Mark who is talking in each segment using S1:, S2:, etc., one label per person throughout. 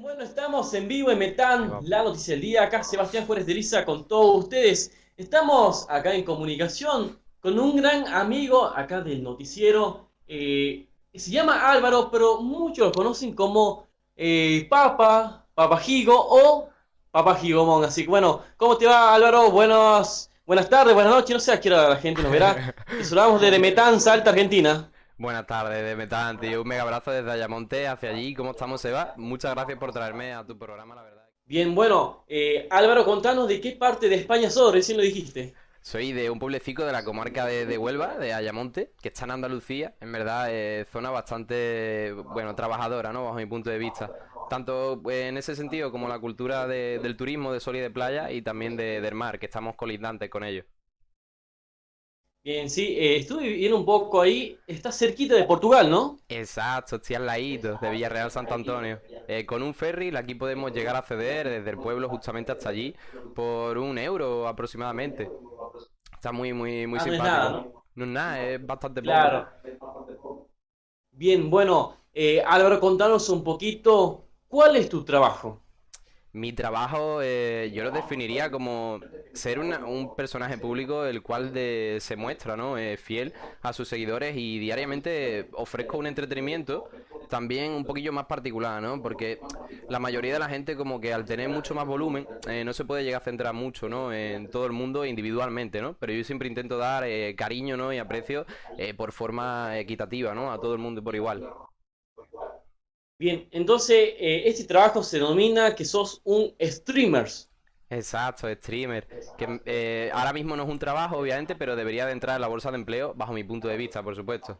S1: Bueno, estamos en vivo en Metán, la noticia del día. Acá Sebastián Juárez de Liza con todos ustedes. Estamos acá en comunicación con un gran amigo acá del noticiero. eh, se llama Álvaro, pero muchos lo conocen como eh, Papa, Papa Gigo o Papa Gigomón. Así que bueno, ¿cómo te va Álvaro? Buenas, buenas tardes, buenas noches. No sé a qué hora la gente nos verá. Te saludamos desde Metán, Salta, Argentina.
S2: Buenas tardes, de Metán, tío. Un mega abrazo desde Ayamonte hacia allí. ¿Cómo estamos, Seba? Muchas gracias por traerme a tu programa, la verdad.
S1: Bien, bueno, eh, Álvaro, contanos de qué parte de España sos, recién lo dijiste.
S2: Soy de un pueblecito de la comarca de, de Huelva, de Ayamonte, que está en Andalucía. En verdad, es zona bastante, bueno, trabajadora, ¿no? Bajo mi punto de vista. Tanto pues, en ese sentido como la cultura de- del turismo, de sol y de playa, y también de- del mar, que estamos colindantes con ellos.
S1: Bien, sí, eh, estuve viviendo un poco ahí. Está cerquita de Portugal, ¿no?
S2: Exacto, estoy al ladito de Villarreal Santo Antonio. Eh, con un ferry aquí podemos llegar a acceder desde el pueblo justamente hasta allí por un euro aproximadamente. Está muy, muy, muy
S1: Ah, no es
S2: simpático.
S1: nada, ¿no?
S2: No es nada, es bastante poco.
S1: Claro. Bien, bueno, eh, Álvaro, contanos un poquito, ¿cuál es tu trabajo?
S2: Mi trabajo eh, yo lo definiría como ser una- un personaje público el cual de- se muestra, ¿no? Eh, fiel a sus seguidores y diariamente ofrezco un entretenimiento también un poquillo más particular, ¿no? Porque la mayoría de la gente como que al tener mucho más volumen eh, no se puede llegar a centrar mucho, ¿no? En todo el mundo individualmente, ¿no? Pero yo siempre intento dar eh, cariño, ¿no? Y aprecio eh, por forma equitativa, ¿no? A todo el mundo por igual.
S1: Bien, entonces, eh, este trabajo se denomina que sos un streamer.
S2: Exacto, streamer. Que eh, ahora mismo no es un trabajo, obviamente, pero debería de entrar en la bolsa de empleo, bajo mi punto de vista, por supuesto.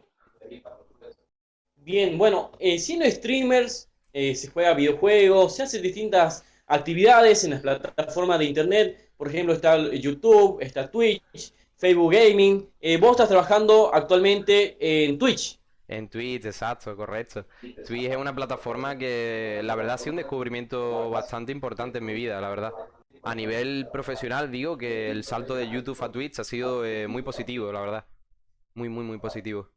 S1: Bien, bueno, eh, siendo streamers, eh, se juega videojuegos, se hacen distintas actividades en las plataformas de internet. Por ejemplo, está YouTube, está Twitch, Facebook Gaming. Eh, vos estás trabajando actualmente en Twitch.
S2: En Twitch, exacto, correcto. Twitch es una plataforma que la verdad ha sido un descubrimiento bastante importante en mi vida, la verdad. A nivel profesional digo que el salto de YouTube a Twitch ha sido eh, muy positivo, la verdad. Muy, muy, muy positivo.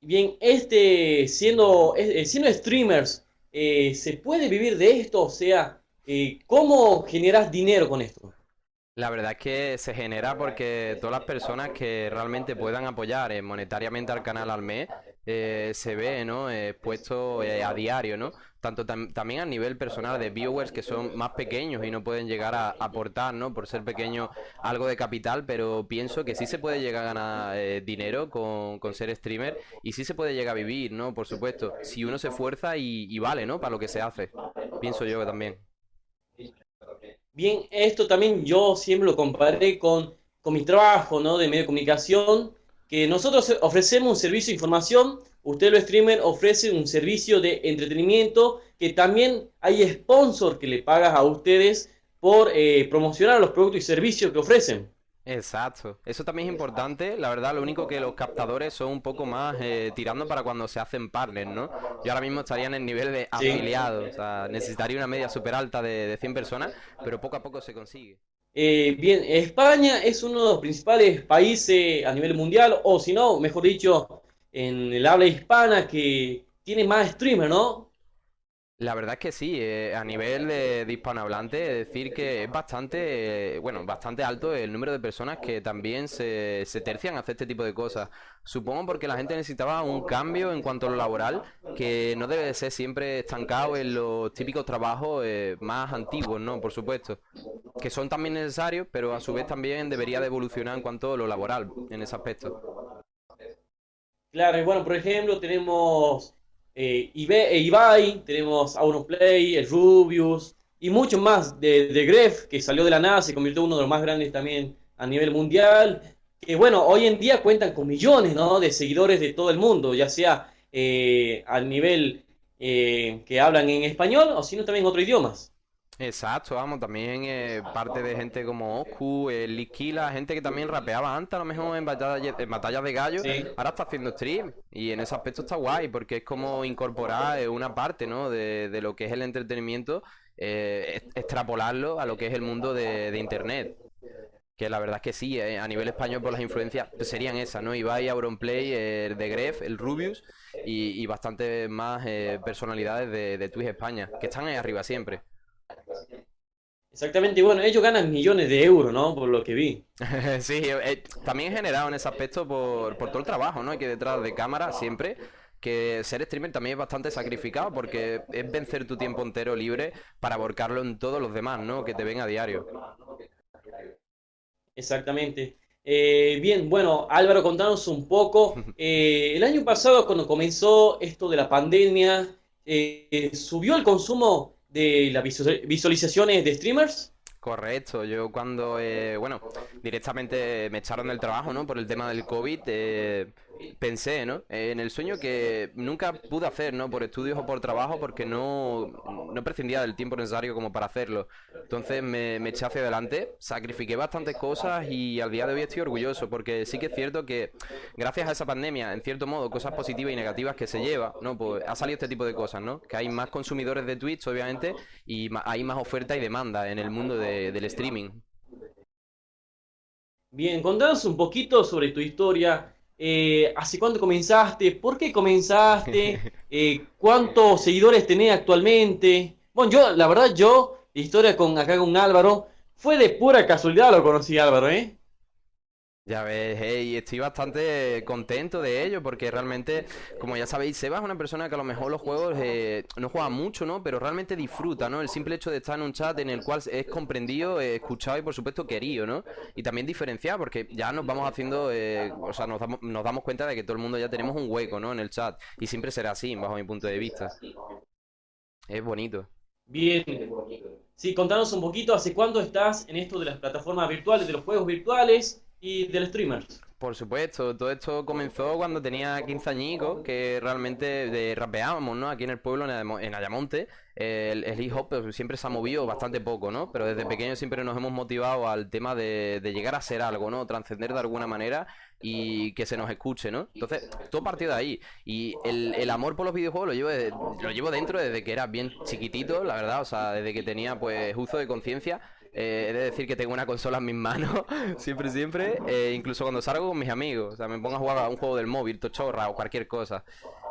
S1: Bien, este, siendo, eh, siendo streamers, eh, ¿se puede vivir de esto? O sea, eh, ¿cómo generas dinero con esto?
S2: La verdad es que se genera porque todas las personas que realmente puedan apoyar eh, monetariamente al canal al mes eh, se ve, ¿no? Eh, expuesto eh, a diario, ¿no? Tanto tam- también a nivel personal de viewers que son más pequeños y no pueden llegar a aportar, ¿no? Por ser pequeños algo de capital, pero pienso que sí se puede llegar a ganar eh, dinero con, con ser streamer y sí se puede llegar a vivir, ¿no? Por supuesto, si uno se esfuerza y, y vale, ¿no? Para lo que se hace. Pienso yo que también.
S1: Bien, esto también yo siempre lo comparé con, con mi trabajo, ¿no? De medio de comunicación, que nosotros ofrecemos un servicio de información, usted los streamer ofrece un servicio de entretenimiento, que también hay sponsor que le pagas a ustedes por eh, promocionar los productos y servicios que ofrecen.
S2: Exacto, eso también es importante. La verdad, lo único que los captadores son un poco más eh, tirando para cuando se hacen partners, ¿no? Yo ahora mismo estaría en el nivel de
S1: Sí.
S2: afiliados, o sea, necesitaría una media súper alta de, de 100 personas, pero poco a poco se consigue.
S1: Eh, bien, España es uno de los principales países a nivel mundial, o si no, mejor dicho, en el habla hispana que tiene más streamers, ¿no?
S2: La verdad es que sí, eh, a nivel de, de hispanohablante, decir que es bastante, bueno, bastante alto el número de personas que también se, se tercian a hacer este tipo de cosas. Supongo porque la gente necesitaba un cambio en cuanto a lo laboral, que no debe de ser siempre estancado en los típicos trabajos eh, más antiguos, ¿no? Por supuesto, que son también necesarios, pero a su vez también debería de evolucionar en cuanto a lo laboral, en ese aspecto.
S1: Claro, y bueno, por ejemplo, tenemos eh, Ibe- eh, Ibai, tenemos Auronplay, el Rubius y muchos más de, de Gref, que salió de la nada, se convirtió en uno de los más grandes también a nivel mundial. Que bueno, hoy en día cuentan con millones, ¿no? de seguidores de todo el mundo, ya sea eh, al nivel eh, que hablan en español o sino también en otros idiomas.
S2: Exacto, vamos, también eh, parte de gente como Oscu, eh, Liskila, gente que también rapeaba antes, a lo mejor en batallas, en batallas de gallo,
S1: Sí.
S2: ahora está haciendo stream y en ese aspecto está guay porque es como incorporar eh, una parte, ¿no? de, de lo que es el entretenimiento, eh, extrapolarlo a lo que es el mundo de, de internet. Que la verdad es que sí, eh, a nivel español por las influencias pues serían esas, ¿no? Ibai, Auronplay, el de Gref, el Rubius y, y bastantes más eh, personalidades de, de Twitch España, que están ahí arriba siempre.
S1: Exactamente, y bueno, ellos ganan millones de euros, ¿no? Por lo que vi.
S2: sí, eh, también generado en ese aspecto por, por todo el trabajo, ¿no? Que detrás de cámara siempre que ser streamer también es bastante sacrificado porque es vencer tu tiempo entero libre para volcarlo en todos los demás, ¿no? Que te ven a diario.
S1: Exactamente. Eh, bien, bueno, Álvaro, contanos un poco. Eh, el año pasado, cuando comenzó esto de la pandemia, eh, ¿subió el consumo de las visualizaciones de streamers?
S2: Correcto, yo cuando, bueno, directamente me echaron del trabajo, ¿no? Por el tema del COVID, eh, pensé, ¿no? En el sueño que nunca pude hacer, ¿no? Por estudios o por trabajo, porque no, no prescindía del tiempo necesario como para hacerlo. Entonces me, eché hacia adelante, sacrifiqué bastantes cosas y al día de hoy estoy orgulloso, porque sí que es cierto que gracias a esa pandemia, en cierto modo, cosas positivas y negativas que se lleva, ¿no? Pues ha salido este tipo de cosas, ¿no? Que hay más consumidores de Twitch, obviamente, y hay más oferta y demanda en el mundo de, del streaming.
S1: Bien, contanos un poquito sobre tu historia eh, ¿hace cuánto comenzaste? ¿Por qué comenzaste? Eh, ¿Cuántos seguidores tenés actualmente? Bueno, yo, la verdad, yo, historia con acá con Álvaro, fue de pura casualidad lo conocí Álvaro, ¿eh?
S2: Ya ves, hey, estoy bastante contento de ello porque realmente, como ya sabéis, Seba es una persona que a lo mejor los juegos eh, no juega mucho, ¿no? Pero realmente disfruta, ¿no? El simple hecho de estar en un chat en el cual es comprendido, eh, escuchado y por supuesto querido, ¿no? Y también diferenciado porque ya nos vamos haciendo, eh, o sea, nos damos, nos damos cuenta de que todo el mundo ya tenemos un hueco, ¿no? En el chat y siempre será así, bajo mi punto de vista. Es bonito.
S1: Bien. Sí, contanos un poquito, ¿hace cuándo estás en esto de las plataformas virtuales, de los juegos virtuales? Y del streamer.
S2: Por supuesto, todo esto comenzó cuando tenía 15 añicos, que realmente de rapeábamos, ¿no? Aquí en el pueblo, en Ayamonte, el, el hip hop pues, siempre se ha movido bastante poco, ¿no? Pero desde pequeño siempre nos hemos motivado al tema de, llegar a ser algo, ¿no? Trascender de alguna manera y que se nos escuche, ¿no? Entonces, todo partió de ahí. Y el, amor por los videojuegos lo llevo, lo llevo dentro desde que era bien chiquitito, la verdad, o sea, desde que tenía pues uso de conciencia eh, he de decir que tengo una consola en mis manos, siempre, siempre. Eh, incluso cuando salgo con mis amigos. O sea, me pongo a jugar a un juego del móvil, tochorra o cualquier cosa.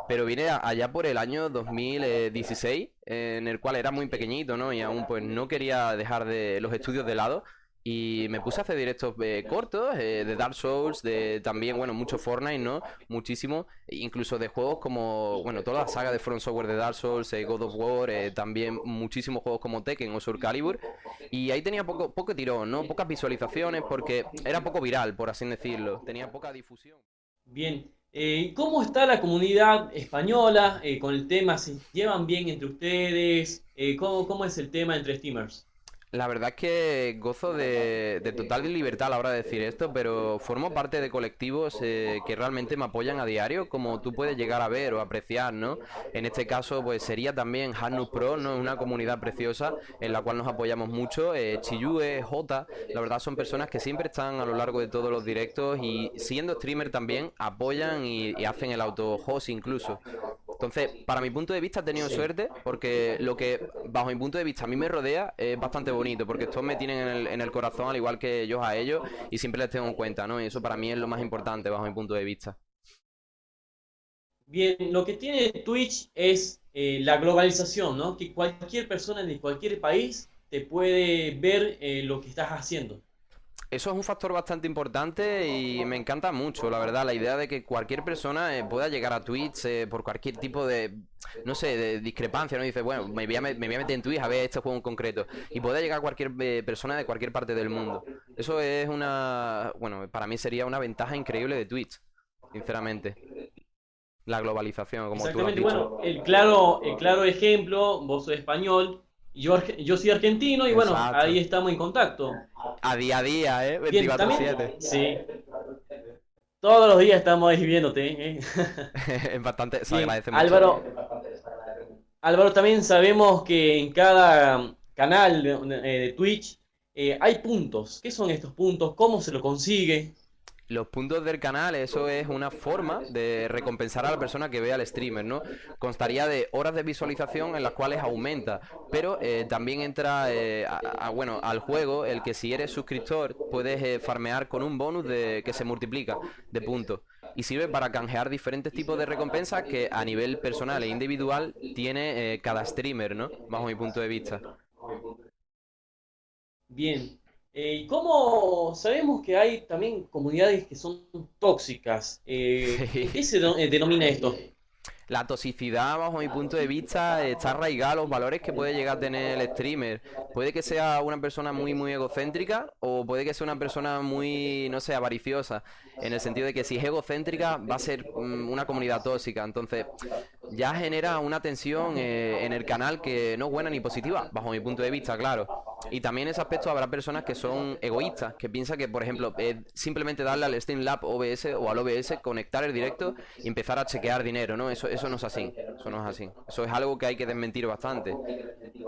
S2: Pero vine allá por el año 2016, en el cual era muy pequeñito, ¿no? Y aún pues no quería dejar de los estudios de lado. Y me puse a hacer directos eh, cortos, eh, de Dark Souls, de también, bueno, mucho Fortnite, ¿no? Muchísimo, incluso de juegos como, bueno, toda la saga de Front Software de Dark Souls, eh, God of War, también muchísimos juegos como Tekken o Soul Calibur. Y ahí tenía poco, poco tirón, ¿no? Pocas visualizaciones porque era poco viral, por así decirlo. Tenía poca difusión.
S1: Bien. ¿Cómo está la comunidad española con el tema? ¿Se llevan bien entre ustedes? ¿cómo, ¿Cómo es el tema entre streamers?
S2: La verdad es que gozo de, total libertad a la hora de decir esto, pero formo parte de colectivos eh, que realmente me apoyan a diario, como tú puedes llegar a ver o apreciar, ¿no? En este caso, pues sería también Hanus Pro, ¿no? Una comunidad preciosa en la cual nos apoyamos mucho. Eh, Chiyue, J, la verdad son personas que siempre están a lo largo de todos los directos y siendo streamer también apoyan y, hacen el auto-host incluso. Entonces, para mi punto de vista he tenido suerte porque lo que, bajo mi punto de vista, a mí me rodea es bastante bonito porque estos me tienen en el, en el corazón al igual que yo a ellos y siempre les tengo en cuenta, ¿no? Y eso para mí es lo más importante bajo mi punto de vista.
S1: Bien, lo que tiene Twitch es eh, la globalización, ¿no? Que cualquier persona de cualquier país te puede ver eh, lo que estás haciendo.
S2: Eso es un factor bastante importante y me encanta mucho, la verdad, la idea de que cualquier persona eh, pueda llegar a Twitch eh, por cualquier tipo de, no sé, de discrepancia, ¿no? dice, bueno, me voy, a, meter en Twitch a ver este juego en concreto y pueda llegar a cualquier eh, persona de cualquier parte del mundo. Eso es una, bueno, para mí sería una ventaja increíble de Twitch, sinceramente. La globalización, como tú lo has dicho.
S1: bueno, el claro, el claro ejemplo, vos sos español, yo, yo soy argentino y bueno, ahí estamos en contacto.
S2: A día a día, ¿eh? 24-7.
S1: Sí. Todos los días estamos ahí viéndote. ¿eh?
S2: bastante, se agradece mucho.
S1: Álvaro, Álvaro, también sabemos que en cada canal de, Twitch eh, hay puntos. ¿Qué son estos puntos? ¿Cómo se lo consigue?
S2: Los puntos del canal, eso es una forma de recompensar a la persona que vea al streamer, ¿no? Constaría de horas de visualización en las cuales aumenta, pero eh, también entra, eh, a, bueno, al juego el que si eres suscriptor puedes eh, farmear con un bonus de, que se multiplica de puntos y sirve para canjear diferentes tipos de recompensas que a nivel personal e individual tiene cada streamer, ¿no? Bajo mi punto de vista.
S1: Bien, eh, ¿Y cómo sabemos que hay también comunidades que son tóxicas? Eh, ¿Qué se eh, denomina esto?
S2: La toxicidad, bajo mi punto de vista, está arraigada a los valores que puede llegar a tener el streamer. Puede que sea una persona muy, muy egocéntrica o puede que sea una persona muy, no sé, avariciosa. En el sentido de que si es egocéntrica va a ser mm, una comunidad tóxica. Entonces, ya genera una tensión en el canal que no es buena ni positiva, bajo mi punto de vista, claro. Y también en ese aspecto habrá personas que son egoístas, que piensan que, por ejemplo, simplemente darle al Streamlab OBS o al OBS, conectar el directo y empezar a chequear dinero, ¿no? Eso, eso no es así. Eso no es así. Eso es algo que hay que desmentir bastante.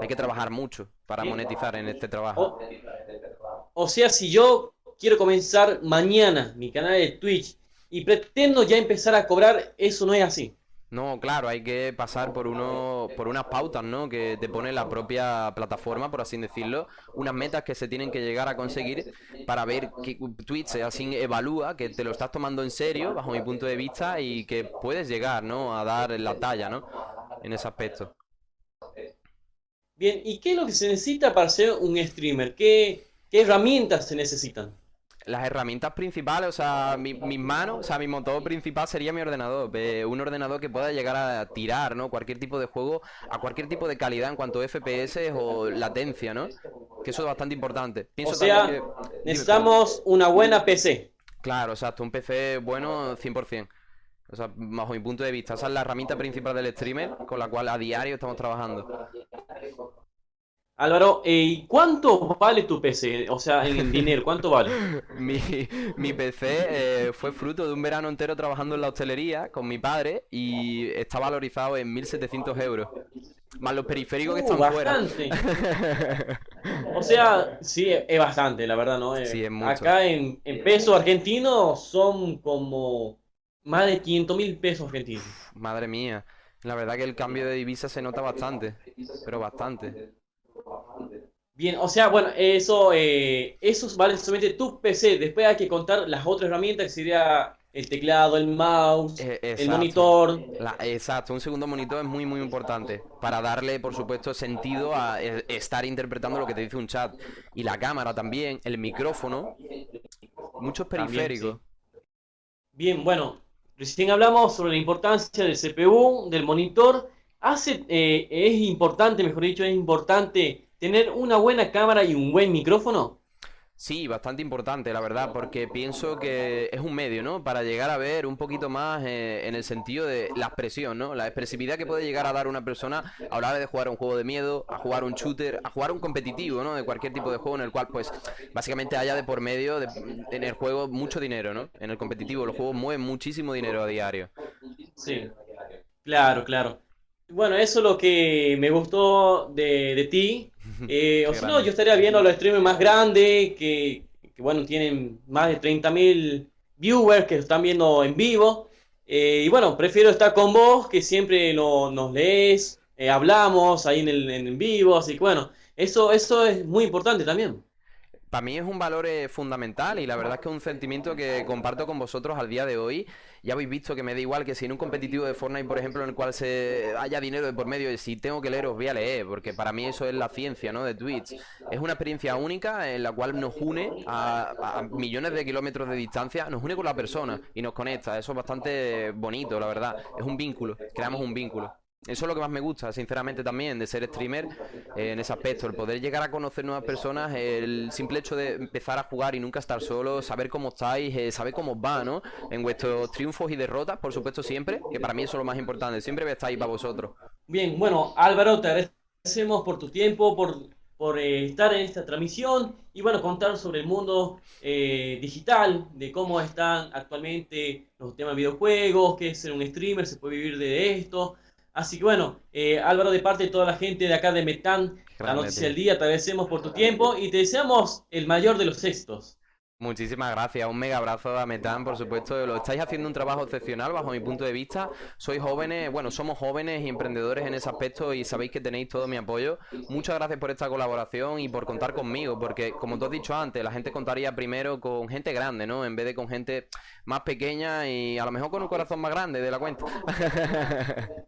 S2: Hay que trabajar mucho para monetizar en este trabajo.
S1: o sea, si yo quiero comenzar mañana mi canal de Twitch y pretendo ya empezar a cobrar, eso no es así.
S2: No, claro, hay que pasar por uno, por unas pautas, ¿no? Que te pone la propia plataforma, por así decirlo, unas metas que se tienen que llegar a conseguir para ver que Twitch así evalúa que te lo estás tomando en serio, bajo mi punto de vista, y que puedes llegar, ¿no? A dar la talla, ¿no? En ese aspecto.
S1: Bien, ¿y qué es lo que se necesita para ser un streamer? ¿Qué, qué herramientas se necesitan?
S2: Las herramientas principales, o sea, mi, mis manos, o sea, mi motor principal sería mi ordenador. un ordenador que pueda llegar a tirar, ¿no? Cualquier tipo de juego a cualquier tipo de calidad en cuanto a FPS o latencia, ¿no? Que eso es bastante importante.
S1: o sea, necesitamos una buena PC.
S2: Claro, exacto, un PC bueno 100%. O sea, bajo mi punto de vista, esa es la herramienta principal del streamer con la cual a diario estamos trabajando.
S1: Álvaro, eh, ¿y cuánto vale tu PC? O sea, en dinero, ¿cuánto vale?
S2: mi, PC eh, fue fruto de un verano entero trabajando en la hostelería con mi padre y está valorizado en 1.700 euros. Más los periféricos que uh, están bastante.
S1: fuera. o sea, sí, es bastante, la verdad, ¿no? Eh, sí, es mucho. Acá en, en pesos argentinos son como más de 500 mil pesos argentinos.
S2: madre mía. La verdad que el cambio de divisa se nota bastante, pero bastante.
S1: Bien, o sea, bueno, eso, eh, eso vale solamente tu PC. Después hay que contar las otras herramientas, que sería el teclado, el mouse, eh, el monitor.
S2: exacto, un segundo monitor es muy, muy importante para darle, por supuesto, sentido a estar interpretando lo que te dice un chat. Y la cámara también, el micrófono, muchos periféricos.
S1: Bien, bueno, recién hablamos sobre la importancia del CPU, del monitor. Hace, eh, es importante, mejor dicho, es importante tener una buena cámara y un buen micrófono?
S2: Sí, bastante importante, la verdad, porque pienso que es un medio, ¿no? Para llegar a ver un poquito más eh, en el sentido de la expresión, ¿no? La expresividad que puede llegar a dar una persona a la hora de jugar un juego de miedo, a jugar un shooter, a jugar un competitivo, ¿no? De cualquier tipo de juego en el cual, pues, básicamente haya de por medio de, en el juego mucho dinero, ¿no? En el competitivo los juegos mueven muchísimo dinero a diario.
S1: Sí, claro, claro. Bueno, eso es lo que me gustó de, de ti. Eh, o si no, yo estaría viendo los streamers más grandes que, bueno, tienen más de 30.000 viewers que están viendo en vivo. Eh, y bueno, prefiero estar con vos, que siempre nos lees, eh, hablamos ahí en el en vivo. Así que bueno, eso, eso es muy importante también
S2: para mí es un valor eh, fundamental y la verdad es que es un sentimiento que comparto con vosotros al día de hoy. Ya habéis visto que me da igual que si en un competitivo de Fortnite, por ejemplo, en el cual se haya dinero de por medio, y si tengo que leer, os voy a leer, porque para mí eso es la ciencia, ¿no? De Twitch. Es una experiencia única en la cual nos une a, a millones de kilómetros de distancia, nos une con la persona y nos conecta. Eso es bastante bonito, la verdad. Es un vínculo, creamos un vínculo. Eso es lo que más me gusta, sinceramente, también de ser streamer eh, en ese aspecto. El poder llegar a conocer nuevas personas, el simple hecho de empezar a jugar y nunca estar solo, saber cómo estáis, eh, saber cómo os va, ¿no? En vuestros triunfos y derrotas, por supuesto, siempre, que para mí eso es lo más importante. Siempre voy ahí para vosotros.
S1: Bien, bueno, Álvaro, te agradecemos por tu tiempo, por, por eh, estar en esta transmisión y, bueno, contar sobre el mundo digital, de cómo están actualmente los temas de videojuegos, qué es ser un streamer, se puede vivir de esto. Así que bueno, eh, Álvaro, de parte de toda la gente de acá de Metán, la noticia del día, te agradecemos por tu tiempo y te deseamos el mayor de los éxitos.
S2: Muchísimas gracias, un mega abrazo a Metán, por supuesto. Lo estáis haciendo un trabajo excepcional bajo mi punto de vista. Sois jóvenes, bueno, somos jóvenes y emprendedores en ese aspecto y sabéis que tenéis todo mi apoyo. Muchas gracias por esta colaboración y por contar conmigo, porque como tú has dicho antes, la gente contaría primero con gente grande, ¿no? En vez de con gente más pequeña y a lo mejor con un corazón más grande de la cuenta.